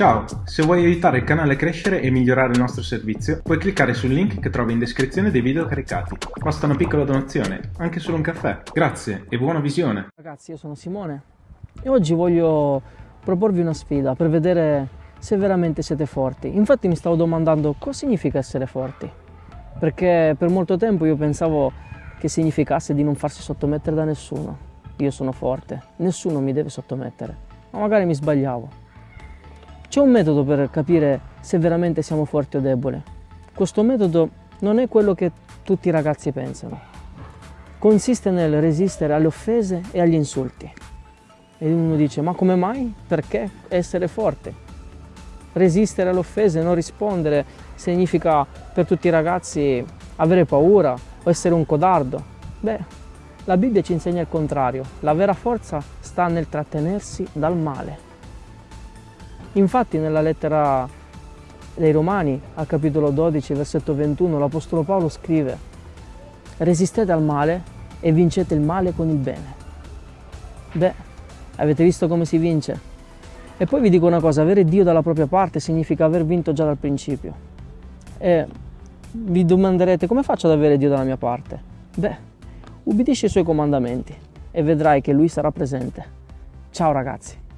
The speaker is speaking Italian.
Ciao, se vuoi aiutare il canale a crescere e migliorare il nostro servizio, puoi cliccare sul link che trovi in descrizione dei video caricati. Basta una piccola donazione, anche solo un caffè. Grazie e buona visione. Ragazzi, io sono Simone e oggi voglio proporvi una sfida per vedere se veramente siete forti. Infatti mi stavo domandando cosa significa essere forti, perché per molto tempo io pensavo che significasse di non farsi sottomettere da nessuno. Io sono forte, nessuno mi deve sottomettere, ma magari mi sbagliavo. C'è un metodo per capire se veramente siamo forti o deboli. Questo metodo non è quello che tutti i ragazzi pensano. Consiste nel resistere alle offese e agli insulti. E uno dice, ma come mai? Perché essere forte? Resistere alle offese, non rispondere, significa per tutti i ragazzi avere paura o essere un codardo. Beh, la Bibbia ci insegna il contrario. La vera forza sta nel trattenersi dal male. Infatti nella lettera dei Romani, al capitolo 12, versetto 21, l'Apostolo Paolo scrive Resistete al male e vincete il male con il bene. Beh, avete visto come si vince? E poi vi dico una cosa, avere Dio dalla propria parte significa aver vinto già dal principio. E vi domanderete come faccio ad avere Dio dalla mia parte? Beh, ubbidisci i suoi comandamenti e vedrai che Lui sarà presente. Ciao ragazzi!